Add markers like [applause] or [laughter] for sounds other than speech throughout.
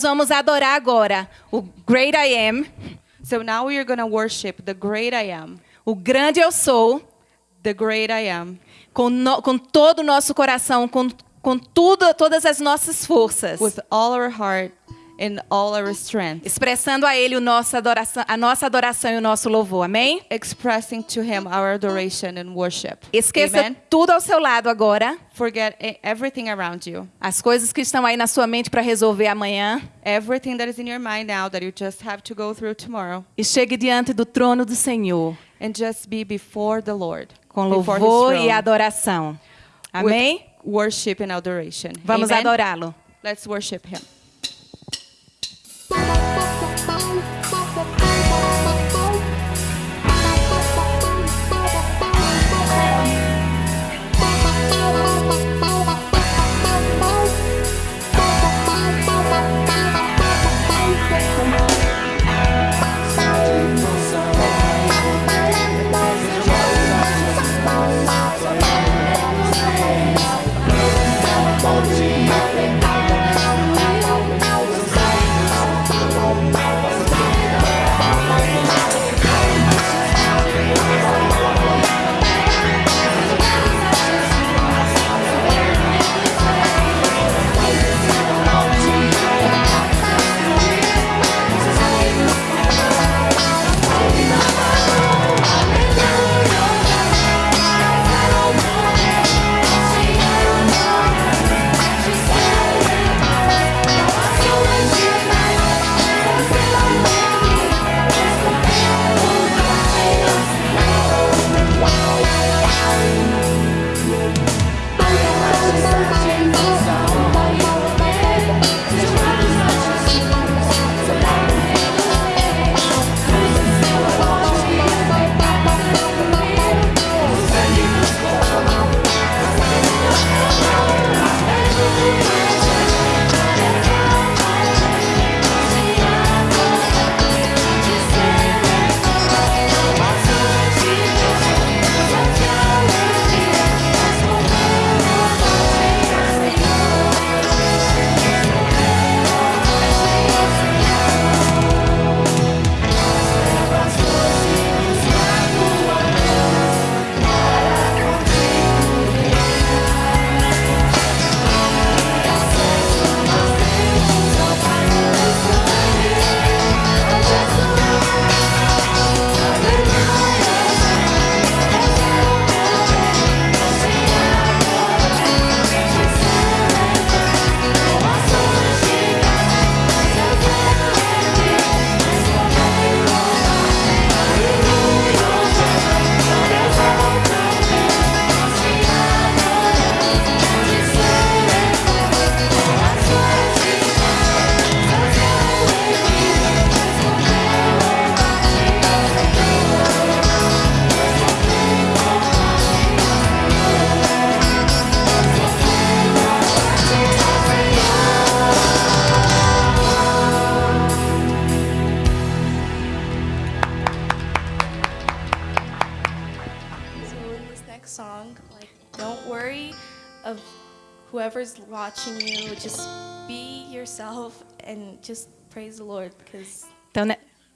Nós vamos adorar agora o Great I Am, So now we are going to worship the great I am, o grande eu sou, the great I am, com, no- com todo o nosso coração, com, com tudo, todas as nossas forças, with all our heart and all our strength, expressando a Ele o nosso adoração, a nossa adoração e o nosso louvor. Amém? expressing to Him our adoration and worship. Esqueça Amen. tudo ao seu lado agora, Forget everything around you, as coisas que estão aí na sua mente para resolver amanhã, everything that is in your mind now that you just have to go through tomorrow, e chegue diante do trono do Senhor and just be before the Lord, com louvor e adoração. Amém? with worship and adoration. Vamos adorá-lo. Let's worship Him.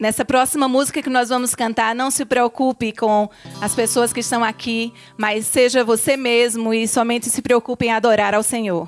Nessa próxima música que nós vamos cantar, não se preocupe com as pessoas que estão aqui, mas seja você mesmo e somente se preocupe em adorar ao Senhor.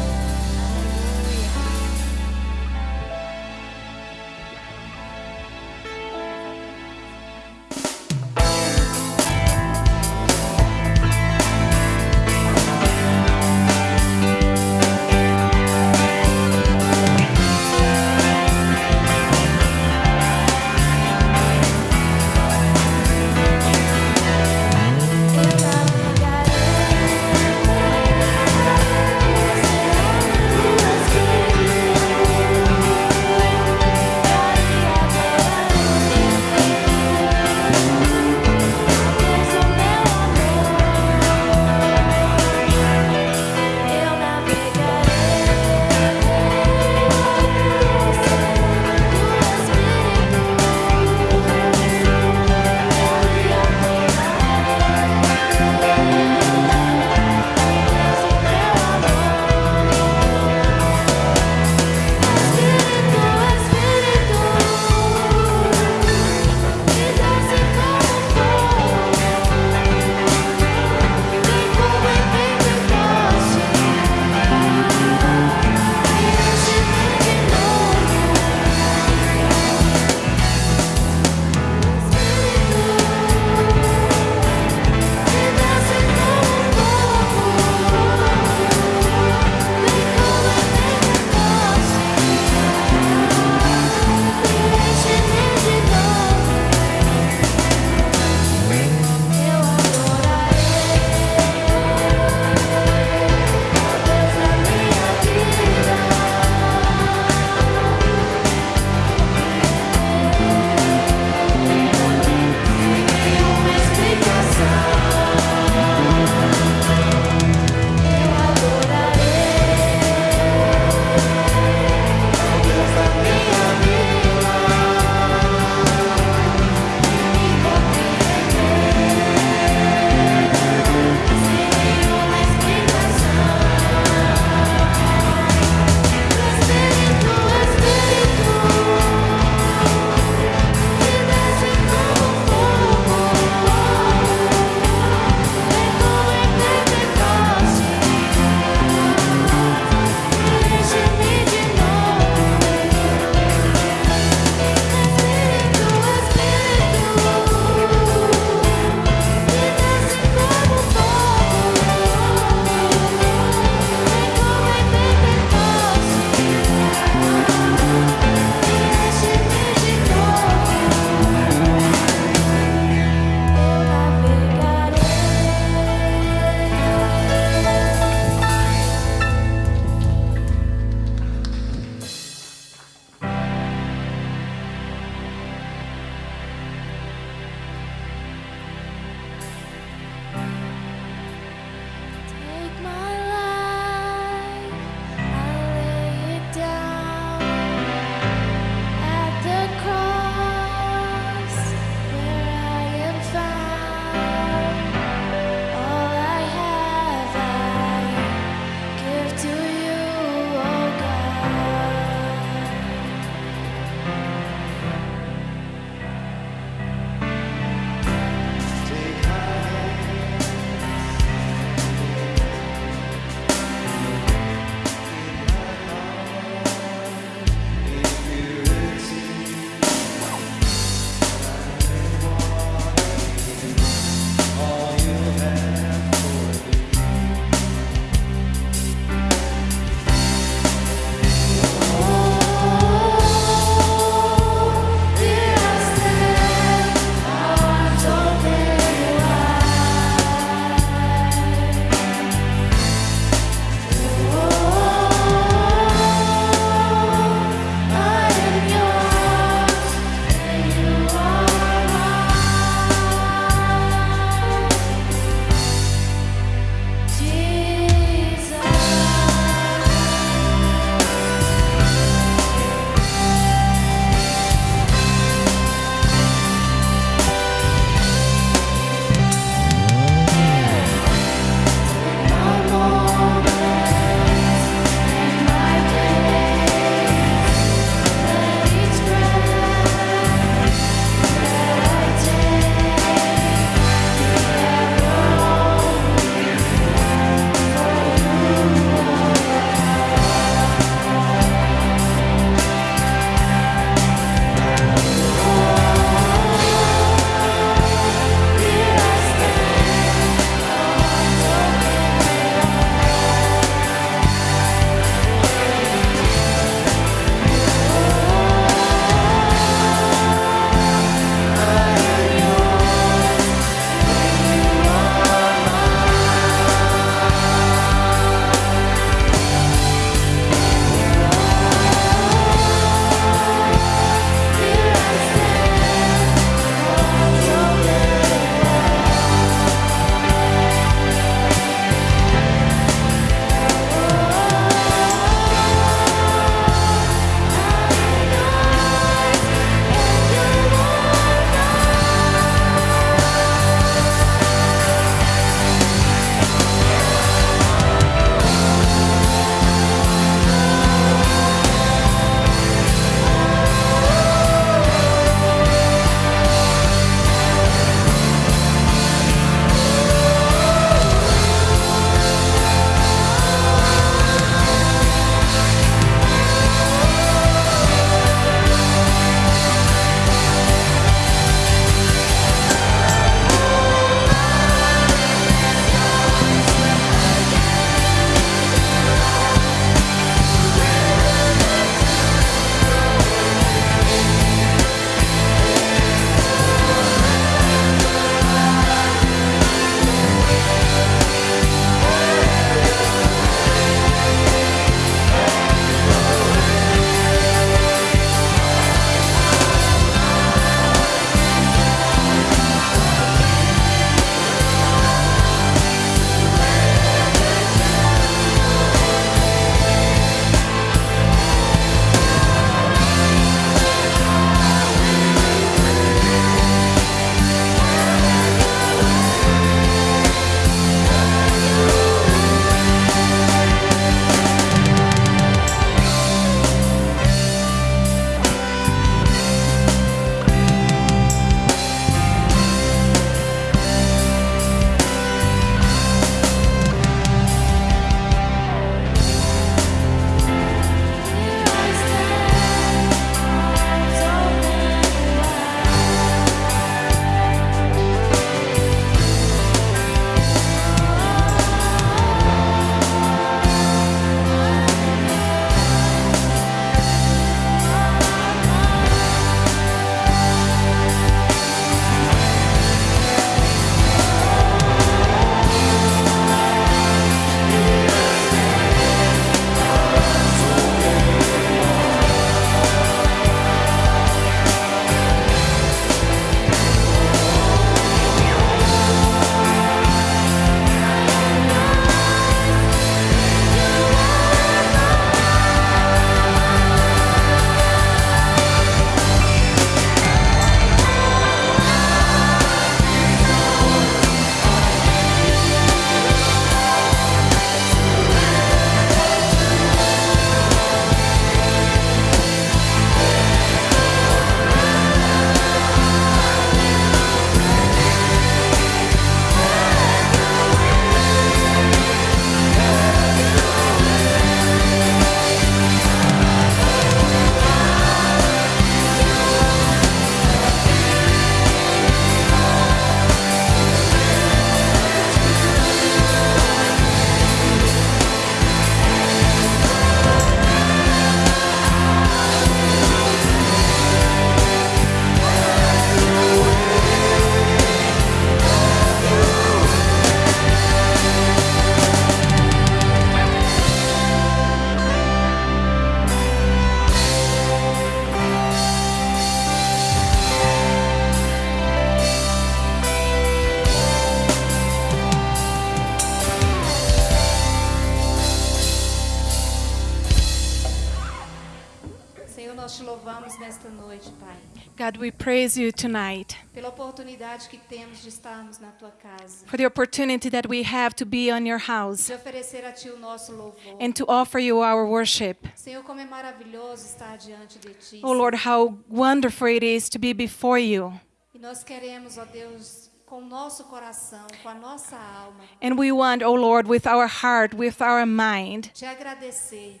Praise you tonight pela oportunidade que temos de estarmos na tua casa, for the opportunity that we have to be on your house de oferecer a ti o nosso louvor. and to offer you our worship. Senhor, como é maravilhoso estar diante de ti. Oh Lord, how wonderful it is to be before you. E nós queremos, ó Deus, com o nosso coração, com a nossa alma, And we want, oh Lord, with our heart, with our mind, te agradecer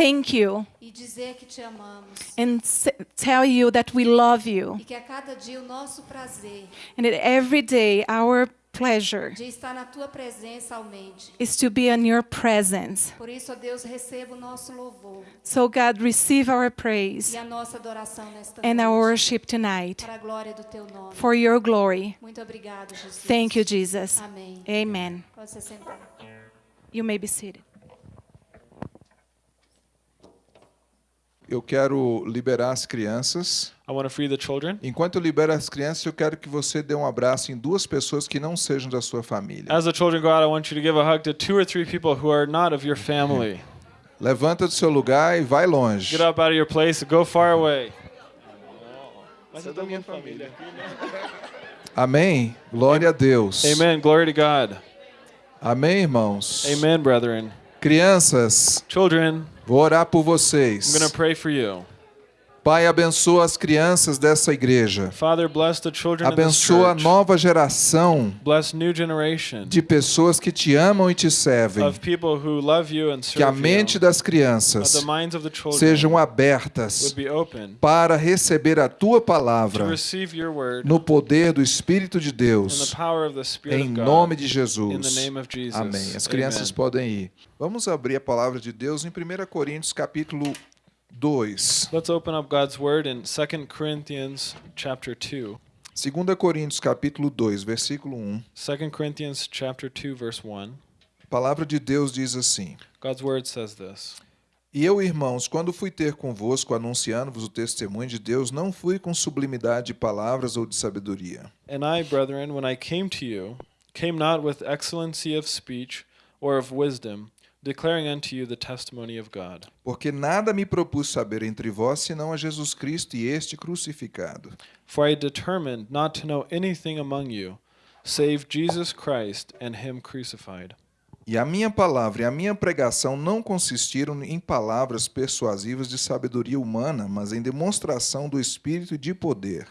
thank you e dizer que te amamos. and s- tell you that we love you. E que a cada dia o nosso prazer And that every day our pleasure de estar na tua presença aumente. is to be in your presence. Por isso, ó Deus, receba o nosso louvor So, God, receive our praise e a nossa adoração nesta and our noite. worship tonight Para a glória do teu nome. for your glory. Muito obrigado, Jesus. Thank you, Jesus. Amém. Amen. Pode se sentar. You may be seated. Eu quero liberar as crianças. I want to free the children. Enquanto eu libero as crianças, eu quero que você dê um abraço em duas pessoas que não sejam da sua família. As the children go out, I want you to give a hug to two or three people who are not of your family. [laughs] Levanta do seu lugar e vai longe. Get up out of your place, go far away. Mas é da minha família. [laughs] Amém? Glória a Deus. Amen. Glory to God. Amém, irmãos? Amen, brethren. Crianças, Children, vou orar por I'm vocês. going to pray for you. Pai, abençoa as crianças dessa igreja. Father, bless the children Abençoa a nova geração de pessoas que te amam e te servem. Que a mente das crianças sejam abertas para receber a tua palavra no poder do Espírito de Deus, em nome de Jesus. Amém. As crianças podem ir. Vamos abrir a palavra de Deus em 1 Coríntios capítulo 2. Let's open up God's word in 2 Corinthians chapter 2. 2 Coríntios capítulo 2, versículo 1. 2 Corinthians chapter 2 verse 1. A palavra de Deus diz assim: God's word says this. E eu, irmãos, quando fui ter convosco anunciando-vos o testemunho de Deus, não fui com sublimidade de palavras ou de sabedoria, And I, brethren, when I came to you, came not with excellency of speech or of wisdom, declaring unto you the testimony of God. porque nada me propus saber entre vós senão a Jesus Cristo e este crucificado. For I determined not to know anything among you, save Jesus Christ and him crucified. E a minha palavra e a minha pregação não consistiram em palavras persuasivas de sabedoria humana, mas em demonstração do Espírito e de poder,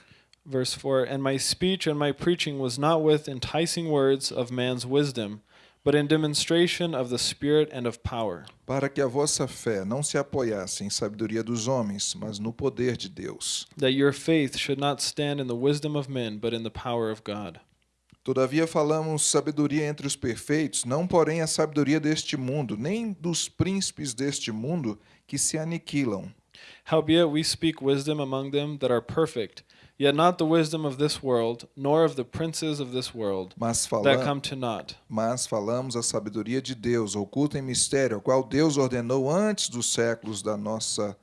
Verse 4 And my speech and my preaching was not with enticing words of man's wisdom, but in demonstration of the Spirit and of power, para que a vossa fé não se apoiasse em sabedoria dos homens, mas no poder de Deus. that your faith should not stand in the wisdom of men, but in the power of God. Todavia falamos sabedoria entre os perfeitos, não porém a sabedoria deste mundo, nem dos príncipes deste mundo que se aniquilam. Howbeit we speak wisdom among them that are perfect, yet not the wisdom of this world, nor of the princes of this world, Mas, that fala come to naught. mas falamos a sabedoria de Deus, oculta em mistério, a qual Deus ordenou antes dos séculos da nossa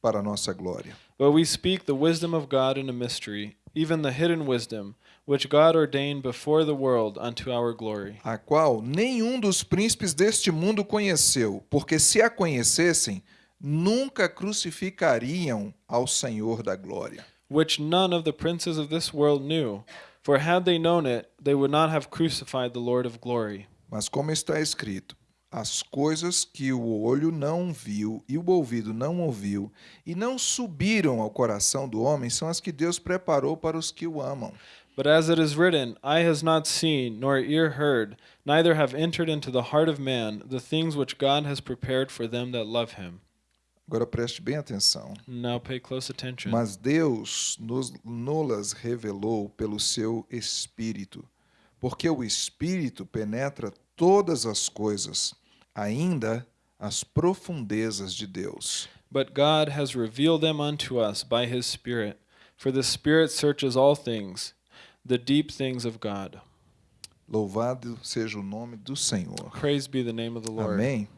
para a nossa glória. But we speak the wisdom of God in a mystery, even the hidden wisdom, which God ordained before the world unto our glory. a qual nenhum dos príncipes deste mundo conheceu, porque se a conhecessem, nunca crucificariam ao Senhor da glória. Which none of the princes of this world knew. For had they known it, they would not have crucified the Lord of glory. Mas como está escrito, as coisas que o olho não viu e o ouvido não ouviu e não subiram ao coração do homem são as que Deus preparou para os que o amam. But as it is written, Eye has not seen, nor ear heard, neither have entered into the heart of man the things which God has prepared for them that love him. Agora preste bem atenção. Now pay close attention. Mas Deus nos nolas revelou pelo seu Espírito, porque o Espírito penetra todas as coisas, ainda as profundezas de Deus. But God has revealed them unto us by his Spirit. For the Spirit searches all things, the deep things of God. Louvado seja o nome do Senhor. Praise be the name of the Lord. Amém.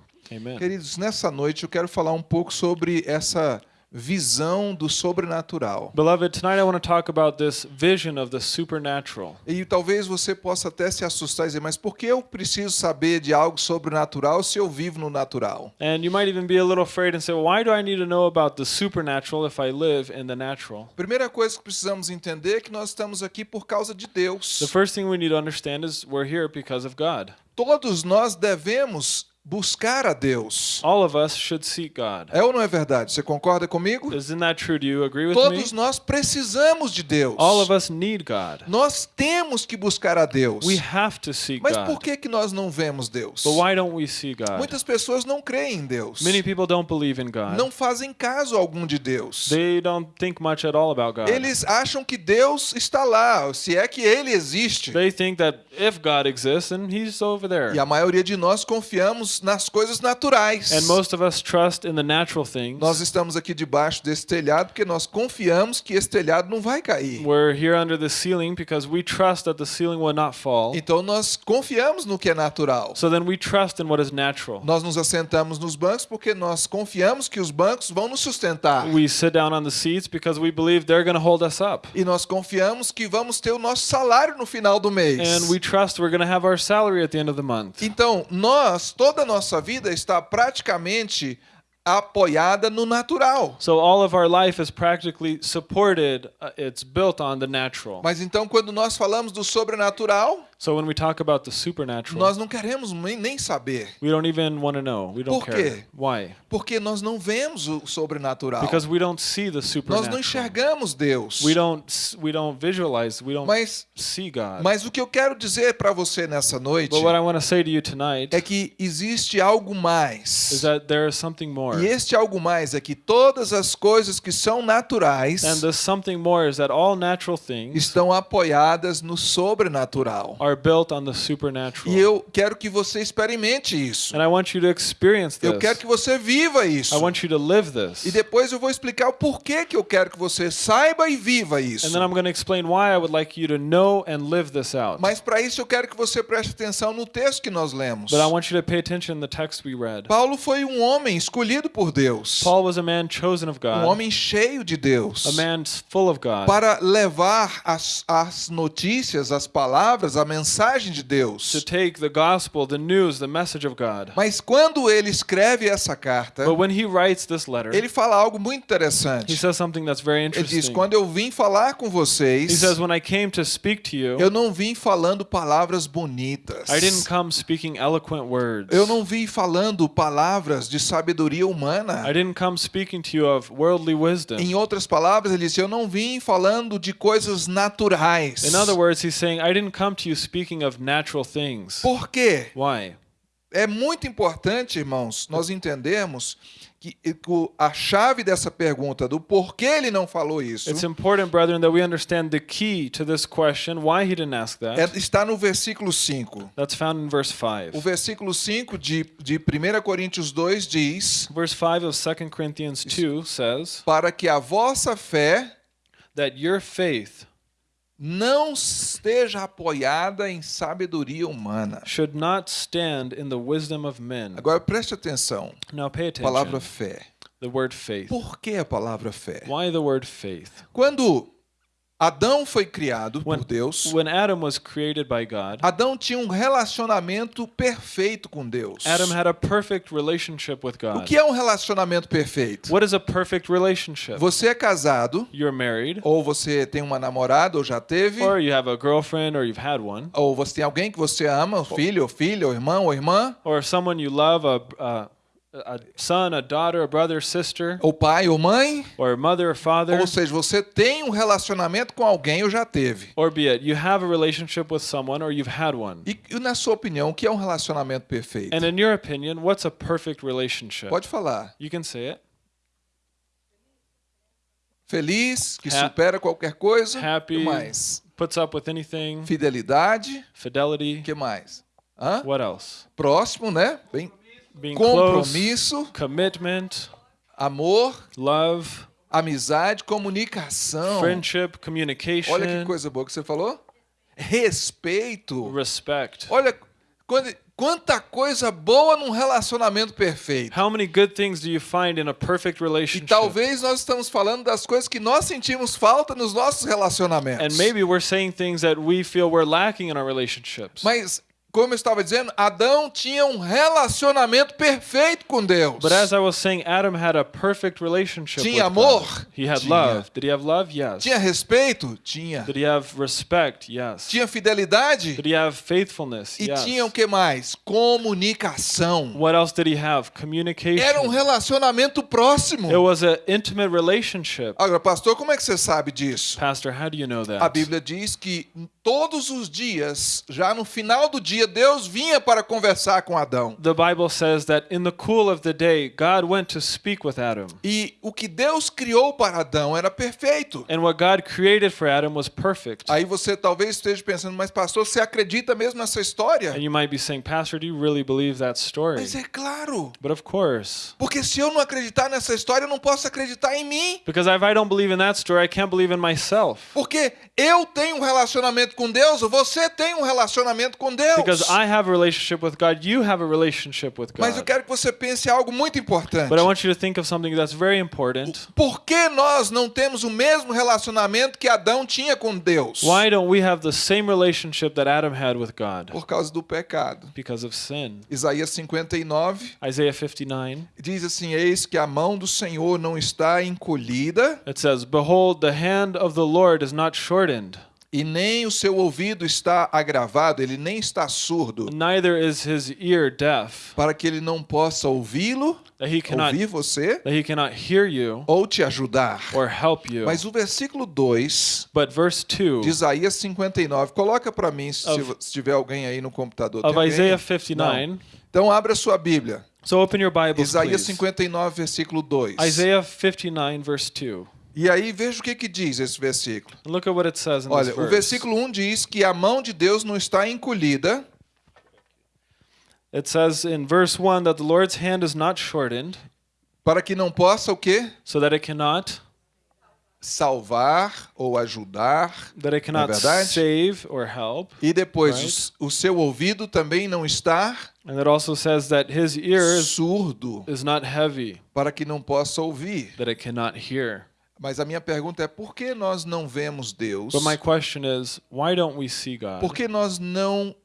Queridos, nessa noite eu quero falar um pouco sobre essa visão do sobrenatural. Beloved, tonight I want to talk about this vision of the supernatural. E talvez você possa até se assustar e dizer, mas por que eu preciso saber de algo sobrenatural se eu vivo no natural? And you might even be a little afraid and say, why do I need to know about the supernatural if I live in the natural? Primeira coisa que precisamos entender é que nós estamos aqui por causa de Deus. The first thing we need to understand is we're here because of God. Todos nós devemos buscar a Deus. All of us should seek God. É ou não é verdade? Você concorda comigo? Isn't that true? Do you agree with me? Todos nós precisamos de Deus. All of us need God. Nós temos que buscar a Deus. We have to seek Mas por que que nós não vemos Deus? But why don't we see God? Muitas pessoas não creem em Deus. Many people don't believe in God. Não fazem caso algum de Deus. They don't think much at all about God. Eles acham que Deus está lá, se é que ele existe. They think that if God exists, then He's over there. E a maioria de nós confiamos nas coisas naturais. And most of us trust in the natural things. Nós estamos aqui debaixo desse telhado porque nós confiamos que esse telhado não vai cair. We're here under the ceiling because we trust that the ceiling will not fall. Então nós confiamos no que é natural. So then we trust in what is natural. Nós nos assentamos nos bancos porque nós confiamos que os bancos vão nos sustentar. We sit down on the seats because we believe they're going to hold us up. E nós confiamos que vamos ter o nosso salário no final do mês. And we trust we're going to have our salary at the end of the month. Então, nós, toda a nossa vida está praticamente apoiada no natural. So all of our life is practically supported, uh, it's built on the natural. Mas então, quando nós falamos do sobrenatural, So when we talk about the supernatural, nós não queremos nem saber. we don't even want to know. We don't Por care. quê? Why? Porque nós não vemos o sobrenatural. Because we don't see the Nós supernatural. não enxergamos Deus. We don't we don't visualize, we don't Mas, see God. mas o que eu quero dizer para você nessa noite But what I want to say to you tonight é que existe algo is mais. that there is something more. E este algo mais é que todas as coisas que são naturais And the something more is that all natural things estão apoiadas no sobrenatural. are built on the supernatural. E eu quero que você experimente isso. And I want you to experience Eu this. quero que você viva isso. I want you to live this. E depois eu vou explicar o porquê que eu quero que você saiba e viva isso. And then I'm going to explain why I would like you to know and live this out. Mas para isso eu quero que você preste atenção no texto que nós lemos. But I want you to pay attention in the text we read. Paulo foi um homem escolhido por Deus. Paul was a man chosen of Um God, homem cheio de Deus. a man full of God, Para levar as, as notícias, as palavras, a mensagem de to Deus. take the gospel, the news, the message of God. Mas quando ele escreve essa carta, But when he writes this letter, ele fala algo muito he interessante. says something that's very Ele diz: interesting. Quando eu vim falar com He vocês, says, When I came to speak to you, eu não vim falando palavras bonitas. I didn't come speaking eloquent words. Eu não vim falando palavras de sabedoria humana. I didn't come speaking to you of worldly wisdom. Em outras palavras, ele disse: Eu não vim falando de coisas naturais. In other words, he's saying, I didn't come to you speaking of natural things. Por quê? Why? É muito importante, irmãos, nós entendermos que a chave dessa pergunta do porquê ele não falou isso It's important, brethren, that we understand the key to this question, why he didn't ask that. é- está no versículo 5. That's found in verse 5. O versículo 5 de, de 1 Coríntios 2 diz: Verse 5 of 2 Corinthians 2 says Para que a vossa fé that your faith não esteja apoiada em sabedoria humana. should not stand in the wisdom of men. Agora preste atenção. Now pay A palavra attention. fé. The word faith. Por que a palavra fé? Why the word faith? Quando Adão foi criado When, por Deus, when Adam was created by God, Adão tinha um relacionamento perfeito com Deus. Adam had a perfect relationship with O God. que é um relacionamento perfeito? What is a perfect relationship? Você é casado, You're married, ou você tem uma namorada, ou já teve, or you have a girlfriend, or you've had one, ou você tem alguém que você ama, filho, ou filha, ou irmão, ou irmã, or someone you love, a, a, a son, a daughter, a brother, sister, ou pai, ou mãe, or mother, or father, ou seja, você tem um relacionamento com alguém ou já teve. or be it you have a relationship with someone, or you've had one. E, e na sua opinião, o que é um relacionamento perfeito? And in your opinion, what's a perfect relationship? Pode falar. You can say it. Feliz, que Ha- supera qualquer coisa. Happy, que mais? puts up with anything, Fidelidade. fidelity. Que mais? Hã? What else? Próximo, né? Bem, Being close, compromisso, commitment, amor, love, amizade, comunicação. friendship, communication, Olha que coisa boa que você falou. Respeito. respect. Olha quando- quanta coisa boa num relacionamento perfeito. How many good things do you find in a perfect E relationship? talvez nós estamos falando das coisas que nós sentimos falta nos nossos relacionamentos. And maybe we're saying things that we feel we're lacking in our relationships. Mas, como eu estava dizendo, Adão tinha um relacionamento perfeito com Deus. But as I was saying, Adam had a perfect relationship Tinha with God. amor? He had Tinha. love. Did he have love? Yes. Tinha respeito? Tinha. Did he have respect? Yes. Tinha fidelidade? Did he have faithfulness? E yes. tinha o que mais? Comunicação. What else did he have? Communication. Era um relacionamento próximo. It was an intimate relationship. Agora, pastor, como é que você sabe disso? Pastor, how do you know that? A Bíblia diz que todos os dias, já no final do dia, Deus vinha para conversar com Adão. The Bible says that in the cool of the day, God went to speak with Adam. E o que Deus criou para Adão era perfeito. And what God created for Adam was perfect. Aí você talvez esteja pensando, mas pastor, você acredita mesmo nessa história? And you might be saying, Pastor, do you really believe that story? Mas é claro. But of course. Porque se eu não acreditar nessa história, eu não posso acreditar em mim. Because if I don't believe in that story, I can't believe in myself. Porque eu tenho um relacionamento com Deus, você tem um relacionamento com Deus. Because I have a relationship with God, you have a relationship with Mas eu God. quero que você pense em algo muito importante. But I want you to think of something that's very important. Por que nós não temos o mesmo relacionamento que Adão tinha com Deus? Why don't we have the same relationship that Adam had with God? Por causa do pecado. Because of sin. Isaías 59 Isaiah 59, diz assim: Eis que a mão do Senhor não está encolhida it says, Behold, the hand of the Lord is not shortened, e nem o seu ouvido está agravado, ele nem está surdo, neither is his ear deaf, para que ele não possa ouvi-lo, that he cannot ouvir você that he cannot hear you ou te ajudar. or help you. Mas o versículo 2 But verse 2 de Isaías 59, coloca para mim se, Of- se tiver alguém aí no computador. of? Isaiah Não. 59. Então abra sua Bíblia. So open your Bibles, Isaías please. 59, versículo 2. Isaiah 59, verse 2. E aí veja o que, que diz esse versículo. Look at what it says in Olha, this o verse. versículo 1 diz que a mão de Deus não está encolhida, It says in verse 1 that the Lord's hand is not shortened, para que não possa o quê? so that it cannot Salvar ou ajudar. that it cannot verdade? save or help. E depois, Right. o o, seu ouvido também não está And it also says that his ear is, surdo, is not heavy, para que não possa ouvir. that it cannot hear. Mas a minha pergunta é, por que nós não vemos Deus? But my question is, why don't we see God? Por que nós não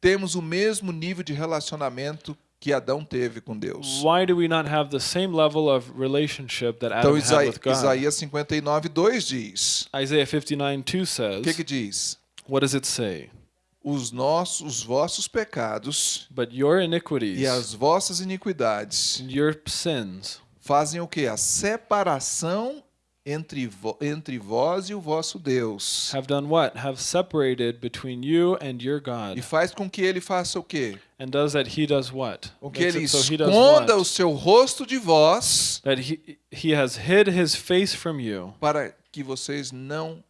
temos o mesmo nível de relacionamento que Adão teve com Deus? Why do we not have the same level of relationship that Então Adam had Isa- with God? Isaías 59, 2 diz. Isaiah 59 2 O says, que que diz? What does it say? Os nossos, os vossos pecados But your iniquities e as vossas iniquidades your sins fazem o que? A separação entre, entre vós e o vosso Deus. have done what? Have separated between you and your E God. faz com que ele faça o quê? And does that he does what? Com que Makes ele so he does esconda o seu rosto de vós That he, he has hid his face from you, para que vocês não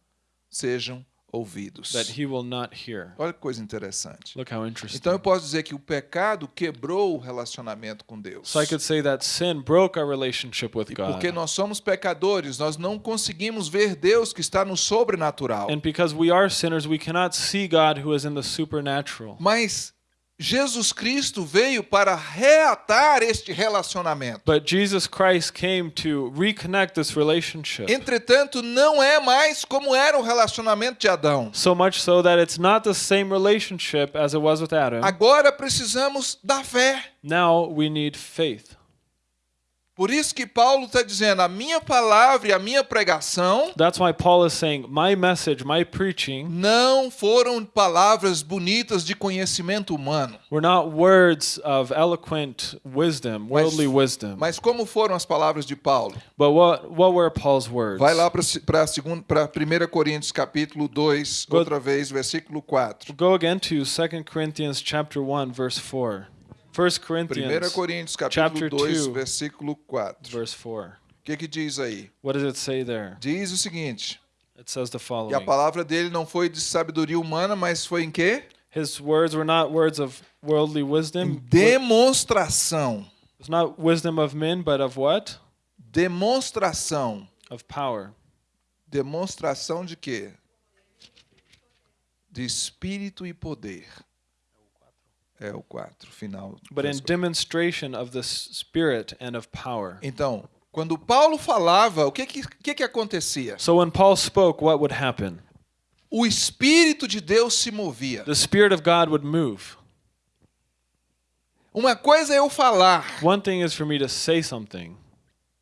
sejam ouvidos. that he will not hear. Olha que coisa interessante. Look how interesting. Então eu posso dizer que o pecado quebrou o relacionamento com Deus. So I could say that sin broke our relationship with E God. porque nós somos pecadores, nós não conseguimos ver Deus que está no sobrenatural. And because we are sinners, we cannot see God who is in the supernatural. Mas Jesus Cristo veio para reatar este relacionamento. But Jesus Christ came to reconnect this relationship. Entretanto, não é mais como era o relacionamento de Adão. So much so that it's not the same relationship as it was with Adam. Agora precisamos da fé. Now we need faith. Por isso que Paulo está dizendo: a minha palavra e a minha pregação That's why Paul is saying, My message, my preaching, não foram palavras bonitas de conhecimento humano. were not words of eloquent wisdom, worldly wisdom. Mas como foram as palavras de Paulo? But what, what were Paul's words? Vai lá para 1 Coríntios capítulo 2, Go- outra vez, versículo 4. Go again to 2 Corinthians chapter 1, verse 4. 1 1 Corinthians Coríntios capítulo 2, 2, versículo 4. verse 4. O que que diz aí? What does it say there? Diz o seguinte: It says the E a following. palavra dele não foi de sabedoria humana, mas foi em quê? His words were not words of worldly wisdom. Demonstração. It's not wisdom of men, but of what? Demonstração. Of power. Demonstração de quê? De espírito e poder. É o 4, final. but in demonstration of the Spirit and of power. Então, quando Paulo falava, o que que, que que acontecia? So when Paul spoke, what would happen? O Espírito de Deus se movia. The Spirit of God would move. Uma coisa é eu falar One thing is for me to say something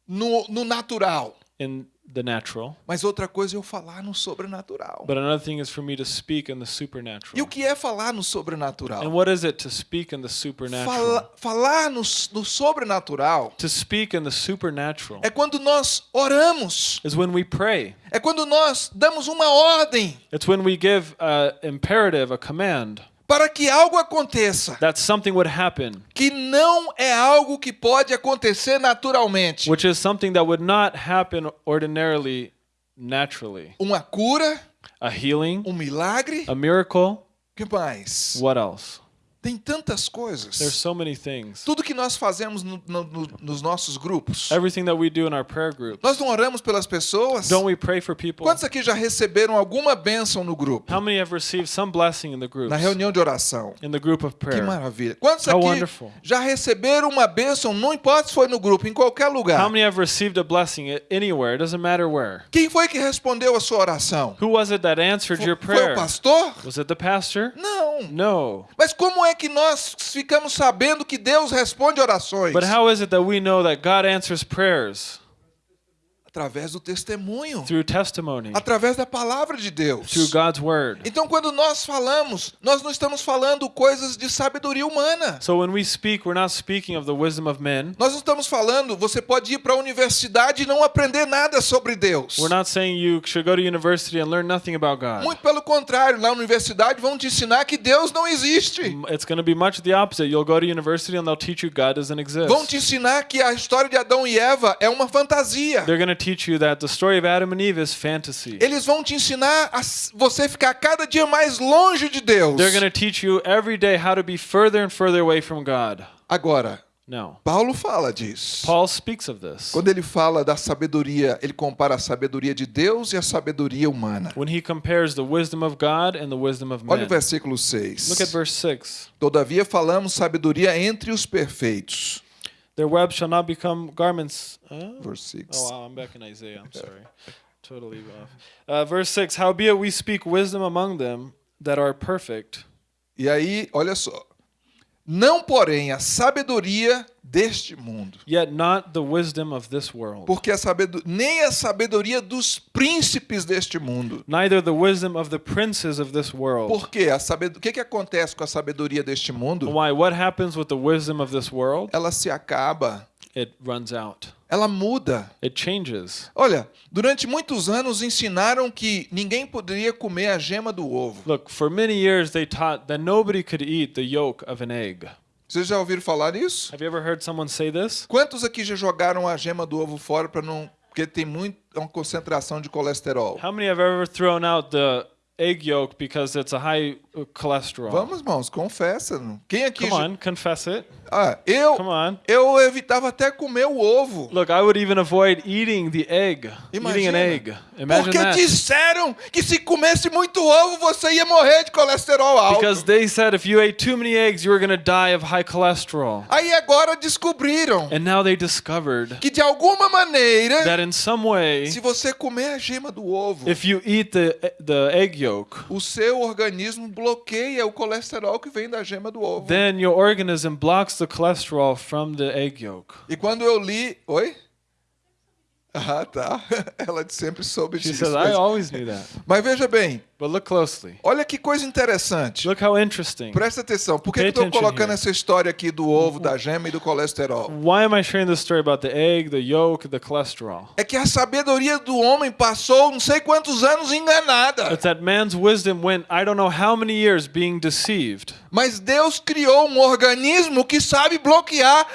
no, no natural, in the natural, mas outra coisa é eu falar no sobrenatural. but another thing is for me to speak in the E o supernatural. que é falar no And sobrenatural? what is it to speak in the supernatural? Fala, falar no, no sobrenatural To speak in the supernatural é quando nós oramos, is when we pray. é quando nós damos uma ordem It's when we give a imperative, a command, para que algo aconteça, that something would happen, que não é algo que pode acontecer naturalmente. which is something that would not happen ordinarily, naturally. Uma cura, A healing, um milagre, a miracle. que mais? What else? Tem tantas coisas. There's so many things. Tudo que nós fazemos no- no- no- nos nossos grupos. Everything that we do in our prayer group. Nós não oramos pelas pessoas? Don't we pray for people? Quantos aqui já receberam alguma bênção no grupo? How many have received some blessing in the groups? Na reunião de oração? In the group of Que prayer. maravilha. Quantos How aqui wonderful. já receberam uma bênção, não importa se foi no grupo, em qualquer lugar? How many have received a blessing anywhere? It doesn't matter where. Quem foi que respondeu a sua oração? Who was it that answered your Foi o prayer? pastor? Was it the pastor? Não. No. Mas como é que nós ficamos sabendo que Deus responde orações? But how is it that we know that God answers prayers? Através do testemunho. Through testimony, Através da palavra de Deus. through God's word. Então, quando nós falamos, nós não estamos falando coisas de sabedoria humana. So when we speak, we're not speaking of the wisdom of men. Nós não estamos falando, você pode ir para a universidade e não aprender nada sobre Deus. We're not saying you should go to university and learn nothing about God. Muito pelo contrário, na universidade vão te ensinar que Deus não existe. It's going to be much the opposite. You'll go to university and they'll teach you God doesn't exist. Vão te ensinar que a história de Adão e Eva é uma fantasia. They're going to teach you that the story of Adam and Eve is fantasy. Eles vão te ensinar a você ficar cada dia mais longe de Deus. They're going to teach you every day how to be further and further away from God. Agora, No. Paulo fala disso. Paul speaks of this. Quando ele fala da sabedoria, ele compara a sabedoria de Deus e a sabedoria humana. When he compares the wisdom of God and the wisdom of Olha o versículo 6. Look at verse 6. Todavia falamos sabedoria entre os perfeitos. Their web shall not become garments. Huh? Verse 6. Oh, wow, I'm back in Isaiah. I'm [laughs] sorry. Totally off. Uh, verse 6 Howbeit we speak wisdom among them that are perfect, E aí, olha só. Não, porém, a sabedoria deste mundo. yet not the wisdom of this world. Porque a sabedoria, nem a sabedoria dos príncipes deste mundo. Neither the wisdom of the princes of this world. Por quê? A sabed... O que, que acontece com a sabedoria deste mundo? Why? What happens with the wisdom of this world? Ela se acaba. It runs out. Ela muda. It changes. Olha, durante muitos anos ensinaram que ninguém poderia comer a gema do ovo. Look, for many years they taught that nobody could eat the yolk of an egg. Vocês já ouviram falar isso? Have you ever heard someone say this? Quantos aqui já jogaram a gema do ovo fora para não. Porque tem muito, é uma concentração de colesterol. How many have ever thrown out the egg yolk because it's a high cholesterol? Vamos, irmãos, confessa. Quem aqui. Come on, confess it. Ah, eu, Come on. eu evitava até comer o ovo. Look, I would even avoid eating the egg. Eating an Imagina. egg. Imagine Porque that. disseram que se comesse muito ovo você ia morrer de colesterol alto. Because they said if you ate too many eggs, you were going to die of high cholesterol. Aí agora descobriram And now they discovered que de alguma maneira, that in some way, se você comer a gema do ovo, if you eat the, the egg yolk, o seu organismo bloqueia o colesterol que vem da gema do ovo. then your organism blocks the cholesterol from the egg yolk. E quando eu li. Oi? Ah, tá. [laughs] Ela sempre soube She disso. says, I Mas, always knew that. mas veja bem, But look closely. olha que coisa interessante. Look how interesting. Presta atenção. Por que Pay eu estou colocando here. essa história aqui do ovo, da gema e do colesterol? Why am I sharing this story about the egg, the yolk, the cholesterol? É que a sabedoria do homem passou não sei quantos anos enganada. It's that man's wisdom went, I don't know how many years being deceived. Mas Deus criou um organismo que sabe bloquear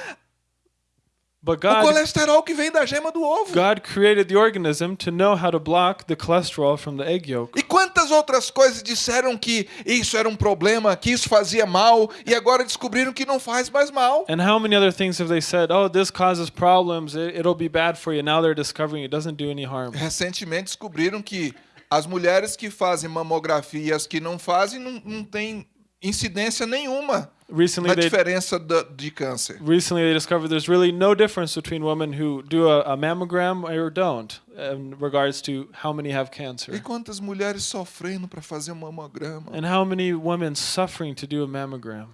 But o God, colesterol que vem da gema do ovo. God created the organism to know how to block the cholesterol from the egg yolk. E quantas outras coisas disseram que isso era um problema, que isso fazia mal, e agora descobriram que não faz mais mal? And how many other things have they said? Oh, this causes problems. It, it'll be bad for you. Now they're discovering it doesn't do any harm. Recentemente descobriram que as mulheres que fazem mamografia e as que não fazem não, não têm incidência nenhuma Recently na diferença da- de câncer. recently they discovered there's really no difference between women who do a, a mammogram or don't in regards to how many have E cancer. quantas mulheres sofrendo para fazer um mamograma? And how many women suffering to do a mammogram?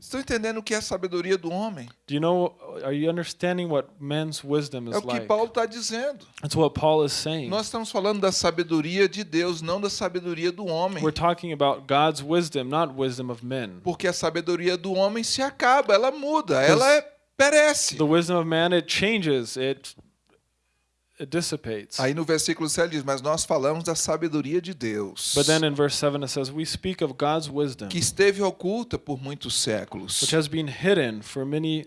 Estão entendendo o que é a sabedoria do homem? Do you know are you understanding what men's wisdom É is o que like? Paulo está dizendo. That's what Paul is saying. Nós estamos falando da sabedoria de Deus, não da sabedoria do homem. We're talking about God's wisdom, not wisdom of men. Porque a sabedoria do homem se acaba, ela muda, ela é, perece. The wisdom of man it changes, it dissipates. Aí no versículo 7 diz: Mas nós falamos da sabedoria de Deus, But then in verse 7 it says, We speak of God's wisdom, que esteve oculta por muitos séculos. which has been hidden for many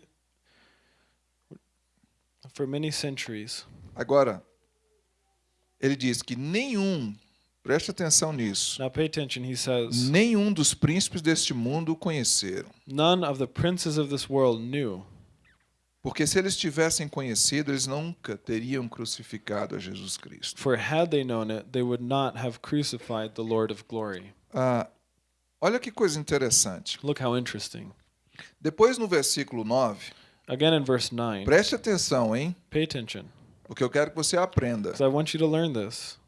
for many centuries. Agora, ele diz que nenhum, preste atenção nisso, Now pay attention, he says, nenhum dos príncipes deste mundo o conheceram. None of the princes of this world knew. Porque se eles tivessem conhecido, eles nunca teriam crucificado a Jesus Cristo. For had they known it, they would not have crucified the Lord of glory. Ah, olha que coisa interessante. Look how interesting. Depois no versículo 9, Again in verse 9, preste atenção, hein? pay attention, Porque eu quero que você aprenda. I want you to learn this.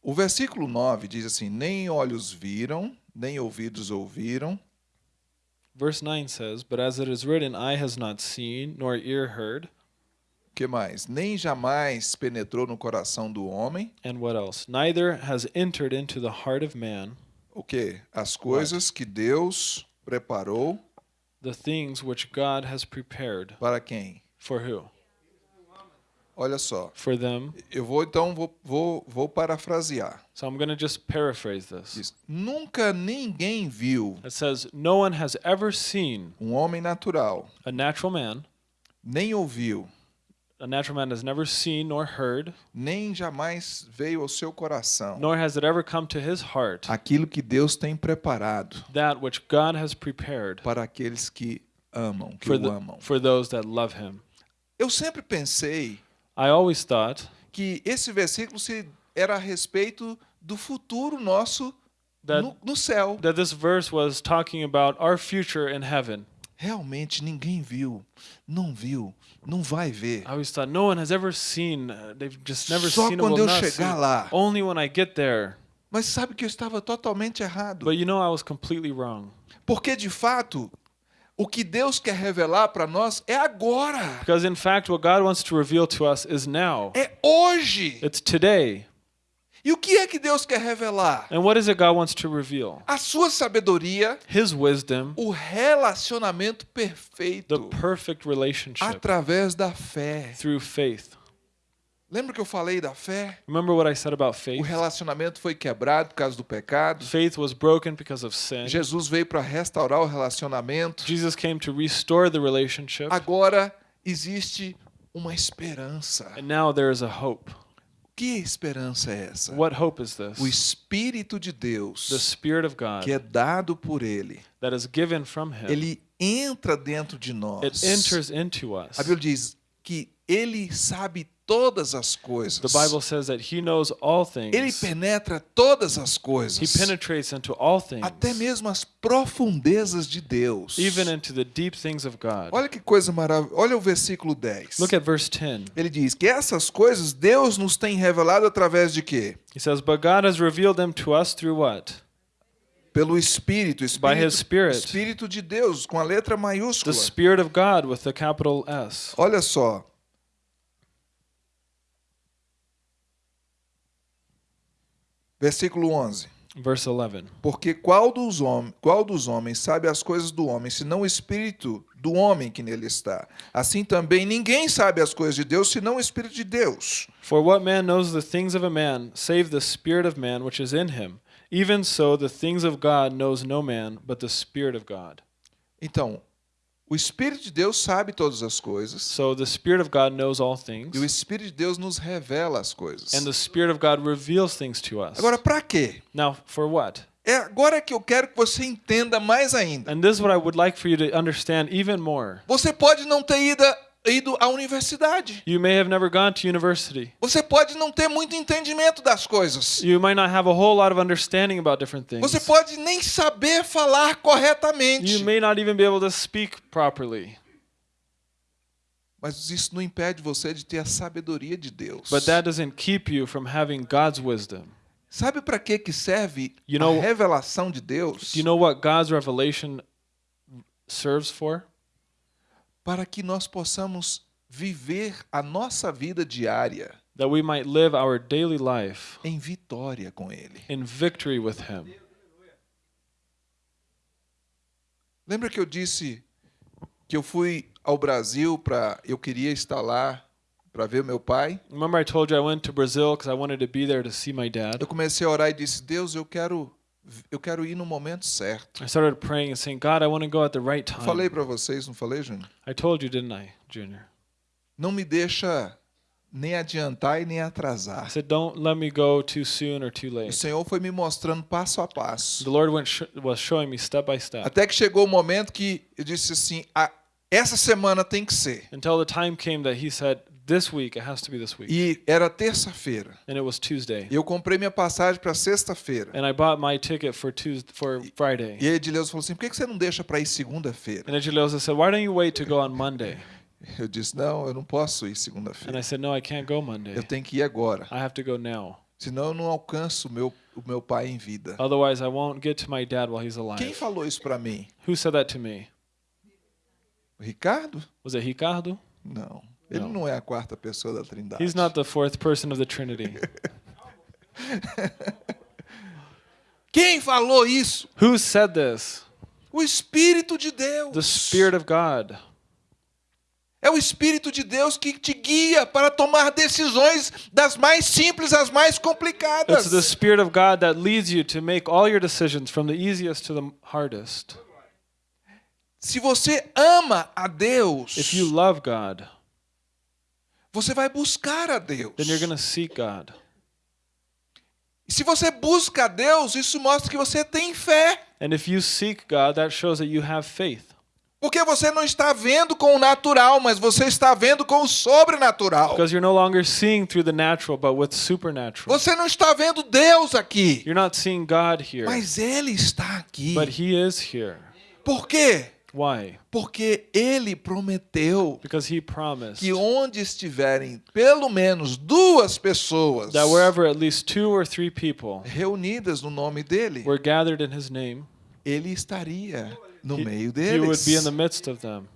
O versículo 9 diz assim: Nem olhos viram, nem ouvidos ouviram, Verse 9 says, But as it is written, eye has not seen, nor ear heard, que mais? Nem jamais penetrou no coração do homem and what else? Neither has entered into the heart of man o quê? As coisas que Deus preparou the things which God has prepared. para quem? For who? Olha só. For them. Eu vou então vou, vou, vou parafrasear. So I'm going to just paraphrase this. Diz: Nunca ninguém viu It says, No one has ever seen um homem natural, a natural man, nem ouviu, a natural man has never seen nor heard, nem jamais veio ao seu coração nor has it ever come to his heart aquilo que Deus tem preparado that which God has prepared para aqueles que amam, que for, o the, amam. for those that love him. Eu sempre pensei I always thought que esse versículo se era a respeito do futuro nosso that, no, no céu. that this verse was talking about our future in heaven. Realmente ninguém viu, não viu, não vai ver. I always thought no one has ever seen, uh, they've just never Só seen quando eu chegar lá. Only when I get there. Mas sabe que eu estava totalmente errado. But you know, I was completely wrong. Porque de fato, o que Deus quer revelar para nós é agora. Because in fact, what God wants to reveal to us is now. É hoje. It's today. E o que é que Deus quer revelar? And what is it God wants to reveal? A sua sabedoria, His wisdom, o relacionamento the perfeito perfect relationship através da fé. through faith. Lembra que eu falei da fé? Remember what I said about O faith? relacionamento foi quebrado por causa do pecado. Faith was broken because of sin. Jesus veio para restaurar o relacionamento. Jesus came to restore the relationship. Agora existe uma esperança. And now there is a hope. Que esperança é essa? What hope is this? O Espírito de The Deus, Spirit of God que é dado por Ele, that is given from Him. ele entra dentro de nós. It enters into us. A Bíblia diz que Ele sabe todas as coisas. The Bible says that He knows all Ele things. penetra todas as He coisas, penetrates into all things, até mesmo as profundezas de Deus. even into the deep things of God. Olha que coisa maravilhosa. Olha o versículo 10. Look at verse 10. Ele diz que essas coisas Deus nos tem revelado através de quê? He says, But God has revealed them to us through what? Pelo Espírito, By Espírito, His Spirit. Espírito de Deus, com a letra The maiúscula. Spirit of God with the capital S. Olha só. Versículo 11. Verse 11. Porque qual dos, hom qual dos homens sabe as coisas do homem, senão o espírito do homem que nele está? Assim também ninguém sabe as coisas de Deus, senão o espírito de Deus. For what man knows the things of a man, save the Spirit of man which is in him? Even so, the things of God knows no man but the Spirit of God. Então, o espírito de Deus sabe todas as coisas, So the Spirit of God knows all e o things, espírito de Deus nos revela as coisas. and the Spirit of God reveals things to us. Agora, para quê? Now, for what? É agora que eu quero que você entenda mais ainda. And this is what I would like for you to understand even more. Você pode não ter ido ido à universidade. You may have never gone to university. Você pode não ter muito entendimento das coisas. You might not have a whole lot of understanding about different things. Você pode nem saber falar corretamente. You may not even be able to speak properly. Mas isso não impede você de ter a sabedoria de Deus. But that doesn't keep you from having God's wisdom. Sabe para que que serve You know- a revelação de Deus? Do you know what God's revelation serves for? Para que nós possamos viver a nossa vida diária That we might live our daily life em vitória com ele. in victory with Him. Lembra que eu disse que eu fui ao Brasil para eu queria estar lá para ver meu pai? Remember, I told you I went to Brazil because I wanted to be there to see my dad? Eu comecei a orar e disse: "Deus, eu quero eu quero ir no momento certo". I started praying and saying, God, I want to go at the right time. Falei para vocês, não falei, Júnior? I told you, didn't I, Junior? Não me deixa nem adiantar e nem atrasar. I said, don't let me go too soon or too O late. Senhor foi me mostrando passo a passo. The Lord went sh- was showing me step by step Até que chegou o momento que eu disse assim: "Ah, essa semana tem que ser. until the time came that He said, this week, it has to be this week. E era terça-feira. And it was Tuesday. E eu comprei minha passagem para sexta-feira. And I bought my ticket for Tuesday, for Friday. E Edileuza falou assim: por que você não deixa para ir segunda-feira? And Edgeliosa said, why don't you wait to go on Monday? Eu disse: não, eu não posso ir And segunda-feira. I said, no, I can't go Monday. Eu tenho que ir agora. I have to go now. Senão eu não alcanço o meu, o meu pai em vida. Otherwise, I won't get to my dad while he's Quem alive. falou isso para mim? Who said that to me? O Ricardo? Was it Ricardo? Não. Ele Não. não é a quarta pessoa da Trindade. He's not the fourth person of the Trinity. [laughs] Quem falou isso? Who said this? O Espírito de Deus. The Spirit of God. É o Espírito de Deus que te guia para tomar decisões das mais simples às mais complicadas. It's the Spirit of God that leads you to make all your decisions from the easiest to the hardest. Se você ama a Deus, If you love God, você vai buscar a Deus. then you're going to seek God. E se você busca a Deus, isso mostra que você tem fé. And if you seek God, that shows that you have faith. Porque você não está vendo com o natural, mas você está vendo com o sobrenatural. Because you're no longer seeing through the natural, but with supernatural. Você não está vendo Deus aqui, You're not seeing God here, mas Ele está aqui. but He is here. Por quê? Why? Porque Ele prometeu Because He promised que onde estiverem pelo menos duas pessoas that wherever at least two or three people reunidas no nome dele, were gathered in His name, Ele estaria no He, meio he would deles. be in the midst of them.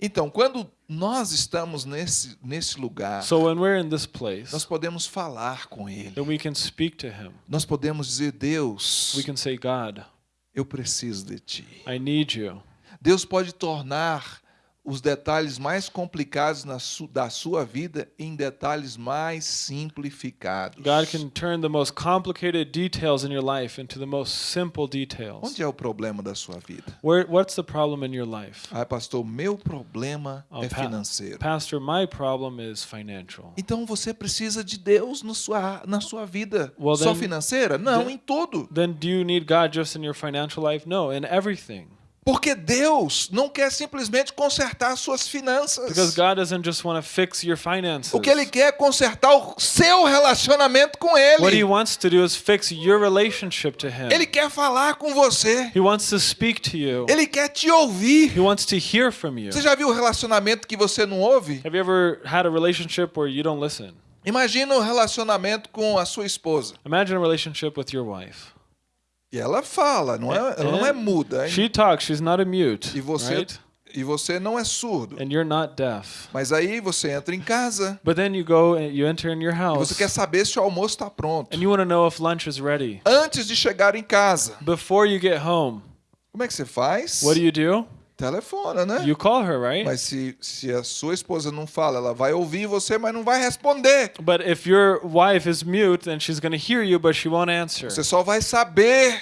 Então, quando nós estamos nesse, nesse lugar, So when we're in this place, nós podemos falar com Ele. then we can speak to Him. Nós podemos dizer, Deus, We can say, God, eu preciso de Ti. I need you. Deus pode tornar os detalhes mais complicados su da sua vida em detalhes mais simplificados. God can turn the most complicated details in your life into the most simple details. Onde é o problema da sua vida? Where, what's the problem in your life? Ah, pastor, meu problema Oh, é pa- financeiro. Pastor, my problem is financial. Então você precisa de Deus no sua, na sua vida. Well, Só then- financeira? Não, then- em tudo. Then do you need God just in your financial life? No, in everything. Porque Deus não quer simplesmente consertar suas finanças. Because God doesn't just want to fix your finances. O que Ele quer é consertar o seu relacionamento com Ele. What he wants to do is fix your relationship to him. Ele quer falar com você. He wants to speak to you. Ele quer te ouvir. He wants to hear from you. Você já viu o relacionamento que você não ouve? Have you ever had a relationship where you don't listen? Imagina o relacionamento com a sua esposa. Imagine a relationship with your wife. E ela fala, não é, ela não é muda. hein? She talks, she's not a mute, E você, right? e você não é surdo. And you're not deaf. Mas aí você entra em casa But then you go and you enter in your e house você quer saber se o almoço está pronto. and you want to know if lunch is ready. Antes de chegar em casa, Before you get home, como é que você faz? what do you do? Telefona, né? You call her, right? Mas se, se a sua esposa não fala, ela vai ouvir você, mas não vai responder. But if your wife is mute, then she's going to hear you, but she won't answer. Você só vai saber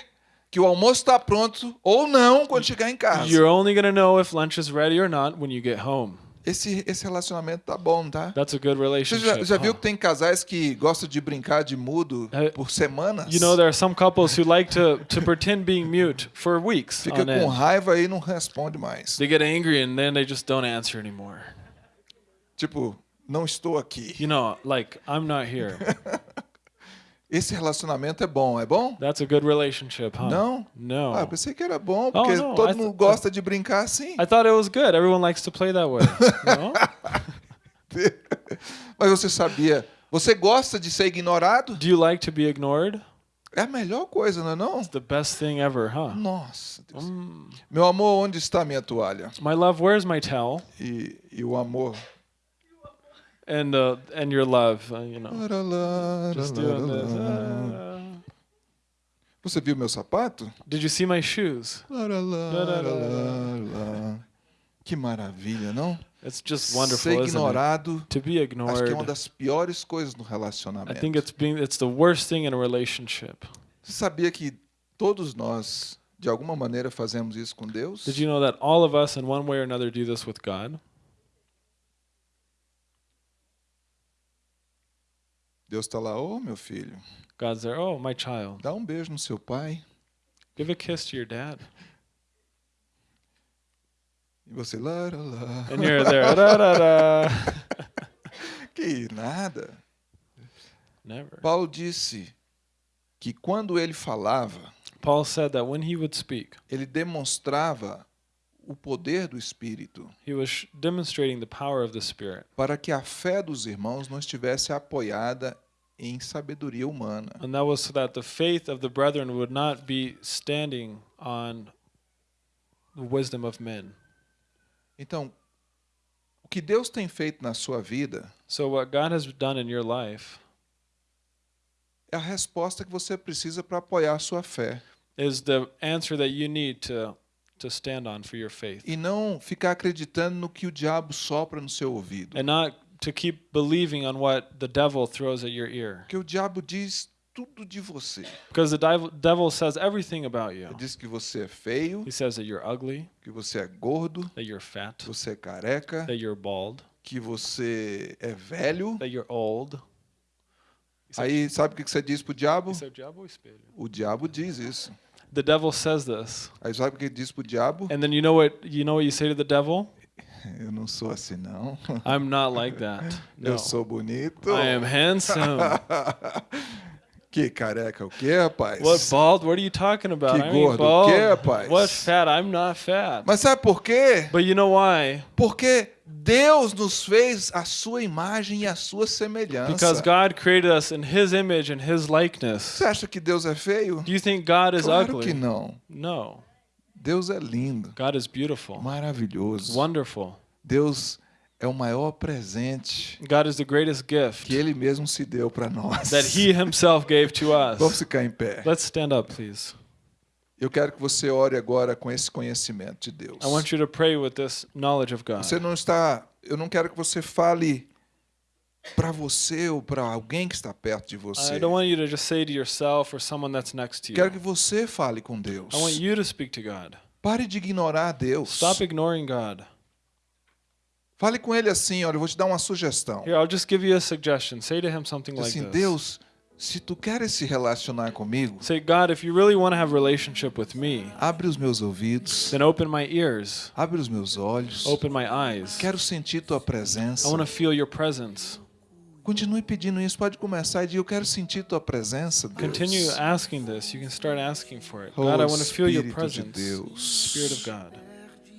que o almoço está pronto ou não quando chegar em casa. You're only going to know if lunch is ready or not when you get home. Esse, esse relacionamento tá bom, tá? That's a good Você relationship. já, já viu huh? que tem casais que gostam de brincar de mudo É, por semanas? You know, there are some couples who like to, to pretend being mute for weeks Fica com raiva e não responde mais. They get angry and then they just don't answer anymore. Tipo, não estou aqui. You know, like, I'm not here. [laughs] Esse relacionamento é bom, é bom? That's a good relationship, huh? Não? No. Ah, eu pensei que era bom, porque não, todo I mundo gosta de brincar assim. I thought it was good. Everyone likes to play that way. no? [laughs] Mas você sabia, você gosta de ser ignorado? Do you like to be ignored? É a melhor coisa, não é não? It's the best thing ever, huh? Nossa, Deus. Meu amor, onde está minha toalha? My love, where's my towel? E, e o amor. And uh, and your love, uh, you know. Just doing this. Você Uh, viu meu sapato? did you see my shoes? Que maravilha, não? It's just Ser wonderful, isn't it? ignorado, To be acho que é uma ignored. das piores coisas no I relacionamento. think it's being it's the worst thing in a relationship. Você sabia que todos nós, de alguma maneira, fazemos isso com Deus? Did you know that all of us in one way or another do this with God? Deus está lá, ô meu filho, God's there, "Oh, my child. dá um beijo no seu pai. Give a kiss to your dad." E você, lá, lá, lá. And you're there. Da, da, da. Que nada. Never. Paulo disse que quando ele falava, Paul said that when he would speak, ele demonstrava o poder do Espírito he was demonstrating the power of the Spirit. para que a fé dos irmãos não estivesse apoiada em sabedoria humana. And that was so that the faith of the brethren would not be standing on the wisdom of men. Então, o que Deus tem feito na sua vida So, what God has done in your life é a resposta que você precisa para apoiar a sua fé is the answer that you need to, to stand on for your faith. e não ficar acreditando no que o diabo sopra no seu ouvido. And not to keep believing on what the devil throws at your ear. Porque o diabo diz tudo de você. Because the devil, says everything about you. Ele diz que você é feio, He says that you're ugly, que você é gordo, that you're fat, que você é careca, that you're bald, que você é velho. that you're old. Aí sabe o que que você diz pro diabo? Isso é o diabo ou espelho? O diabo diz isso. The devil says this. Aí sabe o que ele diz pro diabo? And then you know what you know what you say to the devil? Eu não sou assim não. I'm not like that. [laughs] No. Eu sou bonito. I am handsome. [laughs] Que careca o quê, rapaz? What bald? What are you talking about? Que I gordo, bald. que, rapaz? What fat? I'm not fat. Mas sabe por quê? But you know why? Porque Deus nos fez a sua imagem e a sua semelhança. Because God created us in His image and His likeness. Você acha que Deus é feio? Do you think God is Claro ugly? que não. No. Deus é lindo, God is beautiful, maravilhoso. wonderful. Deus é o maior presente God is the greatest gift que Ele mesmo se deu para nós. that He Himself gave to Vamos us. ficar em pé. Let's stand up, please. Eu quero que você ore agora com esse conhecimento de Deus. I want you to pray with this knowledge of God. Você não está. Eu não quero que você fale para você ou para alguém que está perto de você. I don't want you to just say to yourself or someone that's next to Quero que você fale com Deus. I want you to speak to God. Pare de ignorar Deus. Stop ignoring God. Fale com ele assim, olha, eu vou te dar uma sugestão. Here, I'll just give you a suggestion. Say to him something like Assim, this. Deus, se tu queres se relacionar comigo, Say, God, if you really want to have a relationship with me, abre os meus ouvidos, then open my ears, abre os meus olhos. open my eyes. Quero sentir tua presença. I want to feel your presence. Continue pedindo isso, pode começar e dizer, eu quero sentir tua presença, Deus. Continue asking this. You can start asking for it. Oh, God, I want to feel your de presence. Deus. Spirit of God.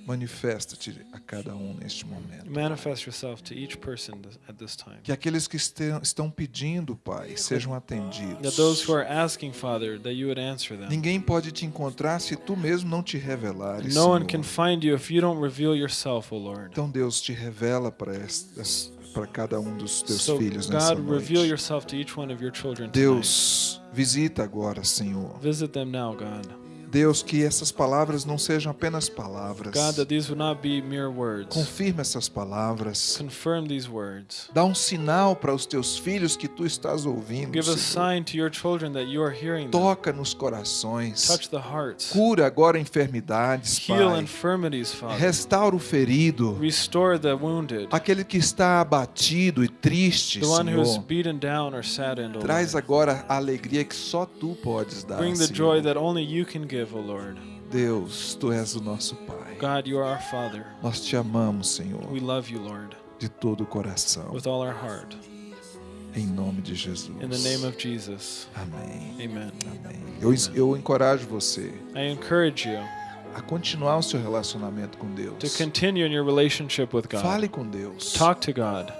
Manifesta-te a cada um neste momento. Manifest yourself to each person at this time. Que aqueles que estão pedindo, Pai, sejam atendidos. That those who are asking, Father, that you would answer them. Ninguém pode te encontrar se tu mesmo não te revelares. No one can find you if you don't reveal yourself, O Lord. Então Deus te revela para es- para cada um dos teus So, filhos nessa God, reveal noite. yourself to each one of your children tonight. Deus, visita agora, Senhor. Visit them now, God. Deus, que essas palavras não sejam apenas palavras. God, that these would not be mere words. Confirma essas palavras. Confirm these words. Dá um sinal para os teus filhos que tu estás ouvindo. Give a sign to your children that you are hearing. Toca nos corações. Touch the hearts. Cura agora enfermidades, Heal Pai. infirmities, Father. Restaura o ferido. Restore the wounded. Aquele que está abatido e triste, The one who is Senhor. beaten down or saddened, Traz agora a alegria que só tu podes dar. Bring the joy that only you can give, O Lord. Deus, tu és o nosso Pai. God, you are our Father. Nós te amamos, Senhor. We love you, Lord. de todo o coração. with all our heart. Em nome de Jesus. In the name of Jesus. Amém. Amen. Amém. Eu, eu encorajo você I encourage you a continuar o seu relacionamento com to Deus. continue in your relationship with God. Fale com Deus Talk to God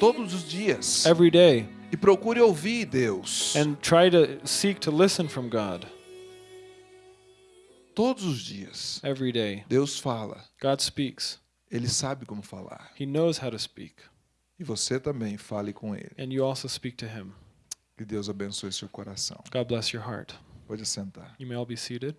todos os dias every day e procure ouvir Deus and try to seek to listen from God todos os dias. every day. Deus fala, God speaks. ele sabe como falar. He knows how to speak. E você também fale com ele. And you also speak to him. Que Deus abençoe seu coração. God bless your heart. Pode sentar. You may all be seated.